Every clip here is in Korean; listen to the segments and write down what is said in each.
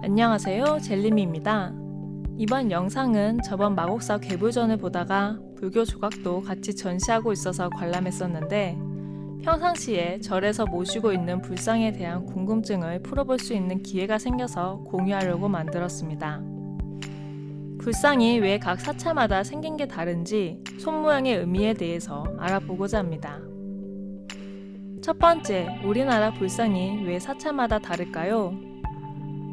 안녕하세요 젤리미입니다. 이번 영상은 저번 마곡사 괴불전을 보다가 불교 조각도 같이 전시하고 있어서 관람했었는데 평상시에 절에서 모시고 있는 불상에 대한 궁금증을 풀어볼 수 있는 기회가 생겨서 공유하려고 만들었습니다. 불상이 왜 각 사찰마다 생긴 게 다른지 손 모양의 의미에 대해서 알아보고자 합니다. 첫 번째, 우리나라 불상이 왜 사찰마다 다를까요?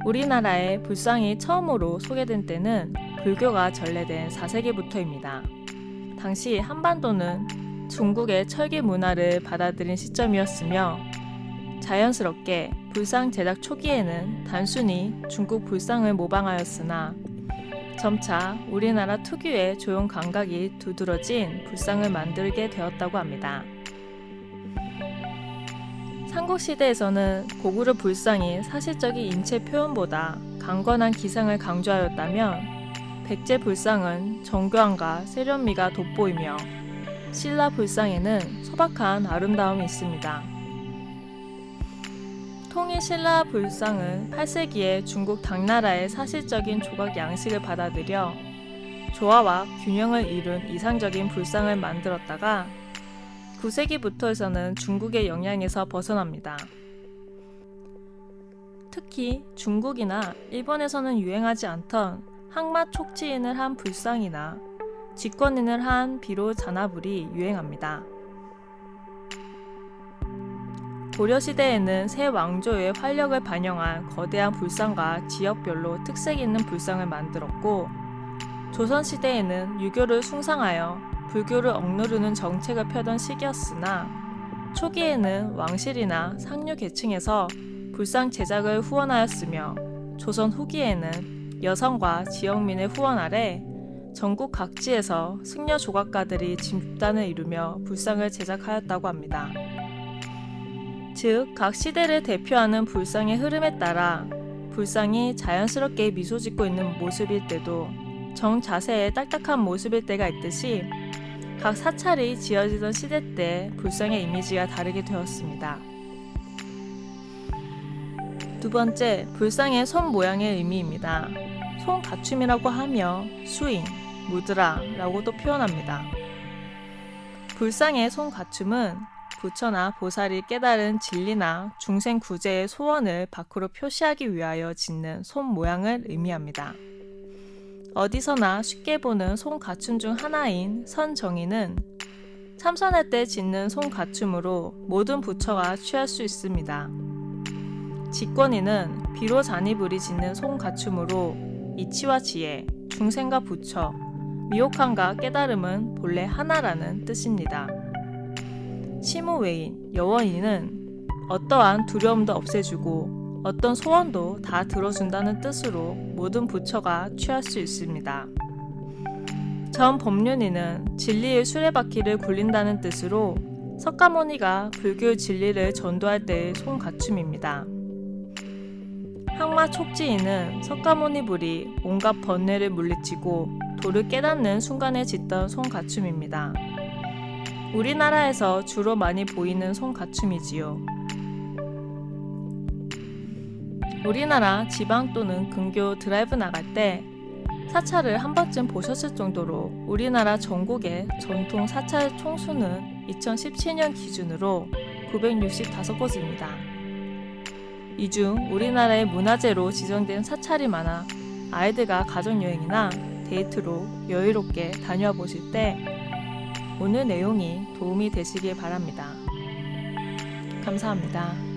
우리나라에 불상이 처음으로 소개된 때는 불교가 전래된 4세기부터입니다. 당시 한반도는 중국의 철기 문화를 받아들인 시점이었으며 자연스럽게 불상 제작 초기에는 단순히 중국 불상을 모방하였으나 점차 우리나라 특유의 조형 감각이 두드러진 불상을 만들게 되었다고 합니다. 삼국시대에서는 고구려 불상이 사실적인 인체 표현보다 강건한 기상을 강조하였다면 백제 불상은 정교함과 세련미가 돋보이며 신라 불상에는 소박한 아름다움이 있습니다. 통일 신라 불상은 8세기에 중국 당나라의 사실적인 조각 양식을 받아들여 조화와 균형을 이룬 이상적인 불상을 만들었다가 9세기부터에서는 중국의 영향에서 벗어납니다. 특히 중국이나 일본에서는 유행하지 않던 항마 촉지인을 한 불상이나 직권인을 한 비로 잔나불이 유행합니다. 고려시대에는 새 왕조의 활력을 반영한 거대한 불상과 지역별로 특색 있는 불상을 만들었고 조선시대에는 유교를 숭상하여 불교를 억누르는 정책을 펴던 시기였으나 초기에는 왕실이나 상류 계층에서 불상 제작을 후원하였으며 조선 후기에는 여성과 지역민의 후원 아래 전국 각지에서 승려 조각가들이 집단을 이루며 불상을 제작하였다고 합니다. 즉, 각 시대를 대표하는 불상의 흐름에 따라 불상이 자연스럽게 미소 짓고 있는 모습일 때도 정자세의 딱딱한 모습일 때가 있듯이 각 사찰이 지어지던 시대 때 불상의 이미지가 다르게 되었습니다. 두 번째, 불상의 손 모양의 의미입니다. 손 갖춤이라고 하며 수인, 무드라라고도 표현합니다. 불상의 손 갖춤은 부처나 보살이 깨달은 진리나 중생 구제의 소원을 밖으로 표시하기 위하여 짓는 손 모양을 의미합니다. 어디서나 쉽게 보는 손 갖춤 중 하나인 선정의는 참선할 때 짓는 손 갖춤으로 모든 부처가 취할 수 있습니다. 직권이는 비로 잔이불이 짓는 손 갖춤으로 이치와 지혜, 중생과 부처, 미혹함과 깨달음은 본래 하나라는 뜻입니다. 시무외인, 여원이는 어떠한 두려움도 없애주고 어떤 소원도 다 들어준다는 뜻으로 모든 부처가 취할 수 있습니다. 전 법륜이는 진리의 수레바퀴를 굴린다는 뜻으로 석가모니가 불교 진리를 전도할 때의 손갖춤입니다. 항마 촉지인은 석가모니 불이 온갖 번뇌를 물리치고 도를 깨닫는 순간에 짓던 손갖춤입니다. 우리나라에서 주로 많이 보이는 손갖춤이지요. 우리나라 지방 또는 근교 드라이브 나갈 때 사찰을 한 번쯤 보셨을 정도로 우리나라 전국의 전통 사찰 총수는 2017년 기준으로 965곳입니다. 이 중 우리나라의 문화재로 지정된 사찰이 많아 아이들과 가족여행이나 데이트로 여유롭게 다녀와 보실 때 오늘 내용이 도움이 되시길 바랍니다. 감사합니다.